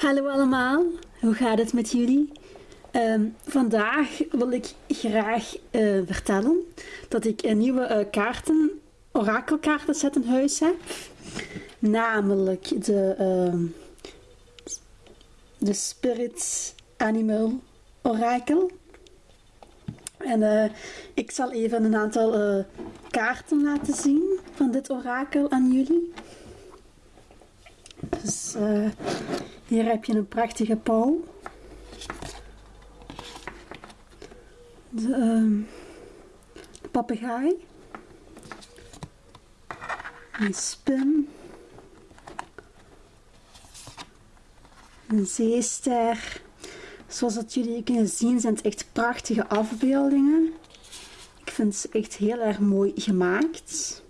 Hallo allemaal, hoe gaat het met jullie? Ehm, vandaag wil ik graag eh, vertellen dat ik een nieuwe uh, kaarten, orakelkaartenset in huis heb. Namelijk de, uh, de Spirit Animal Orakel. En uh, ik zal even een aantal kaarten laten zien van dit orakel aan jullie. Dus hier heb je een prachtige pauw. De, uh, de papegaai. Een spin. Een zeester. Zoals dat jullie kunnen zien zijn het echt prachtige afbeeldingen. Ik vind ze echt heel erg mooi gemaakt.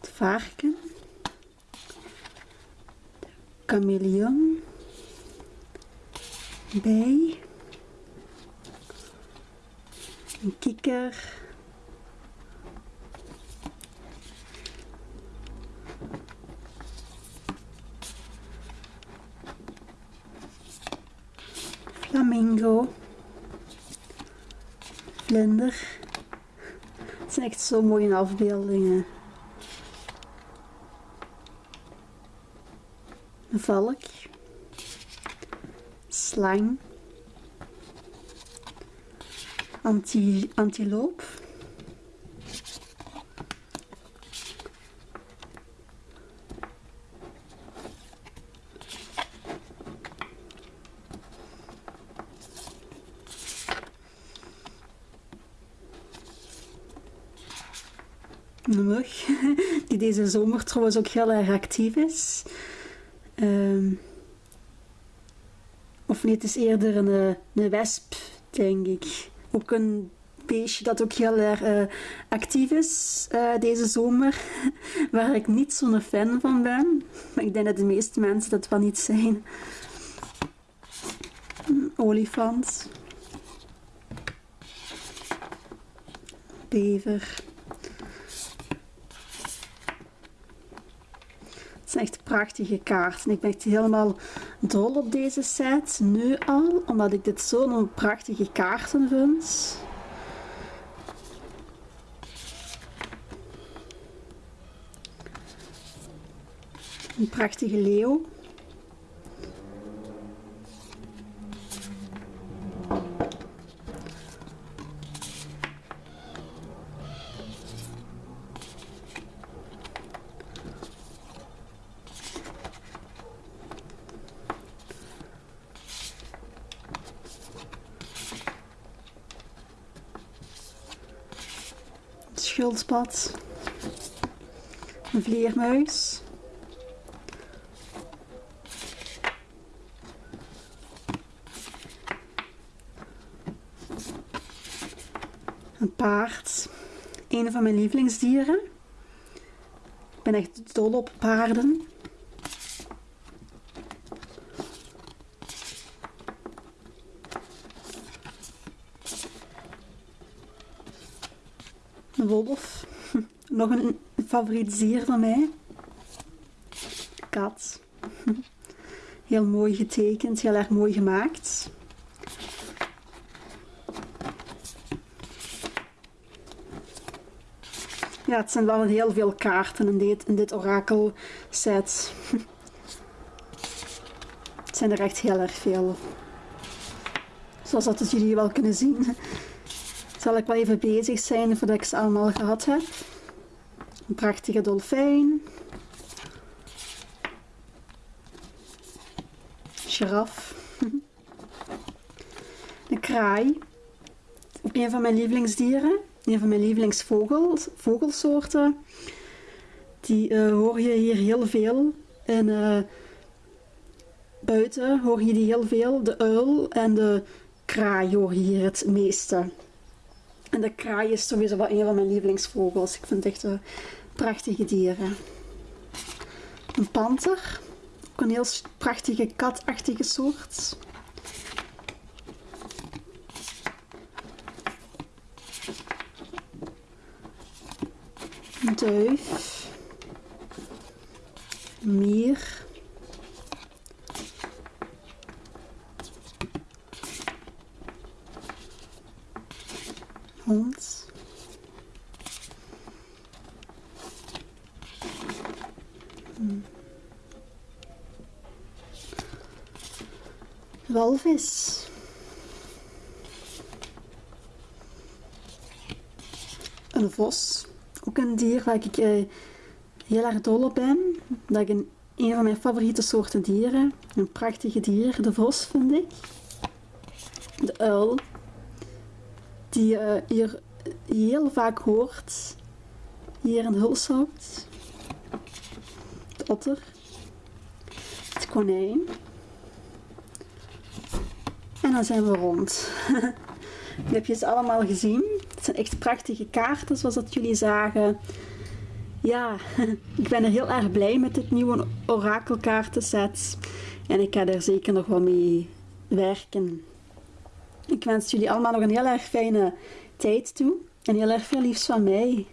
Het varken. De chameleon bij. Een kikker. Flamingo. Vlinder. Het zijn echt zo mooie afbeeldingen. Een valk slang, anti, antiloop, die deze zomer trouwens ook heel erg actief is. Um, of nee, het is eerder een, eh, een wesp, denk ik. Ook een beestje dat ook heel erg uh, actief is deze zomer. Waar ik niet zo'n fan van ben. Maar ik denk dat de meeste mensen dat wel niet zijn. Een olifant. Bever. Echt prachtige kaarten. Ik ben echt helemaal dol op deze set. Nu al, omdat ik dit zo'n prachtige kaarten vind. Een prachtige leeuw. Schildpad, een vleermuis, een paard, een van mijn lievelingsdieren. Ik ben echt dol op paarden. Een wolf. Nog een favoriet dier van mij. Kat. Heel mooi getekend, heel erg mooi gemaakt. Ja, het zijn wel heel veel kaarten in dit, in dit orakel set. Het zijn er echt heel erg veel. Zoals dat jullie wel kunnen zien zal ik wel even bezig zijn voordat ik ze allemaal gehad heb. Een prachtige dolfijn. Giraf. Een kraai. Ook een van mijn lievelingsdieren. Een van mijn lievelingsvogelsoorten. Die uh, hoor je hier heel veel. En uh, buiten hoor je die heel veel. De uil en de kraai hoor je hier het meeste. En de kraai is sowieso wel een van mijn lievelingsvogels. Ik vind het echt een prachtige dieren. Een panter. Ook een heel prachtige katachtige soort. Een duif. Een mier. Hmm. Walvis. Een vos. Ook een dier waar ik eh, heel erg dol op ben. Dat ik een, een van mijn favoriete soorten dieren. Een prachtige dier. De vos vind ik. De uil. Die je hier heel vaak hoort. Hier in Hulshout. De otter. Het konijn. En dan zijn we rond. Nu heb je ze allemaal gezien. Het zijn echt prachtige kaarten, zoals dat jullie zagen. Ja, ik ben er heel erg blij met dit nieuwe orakelkaartenset. En ik ga er zeker nog wel mee werken. Ik wens jullie allemaal nog een heel erg fijne tijd toe. En heel erg veel liefs van mij.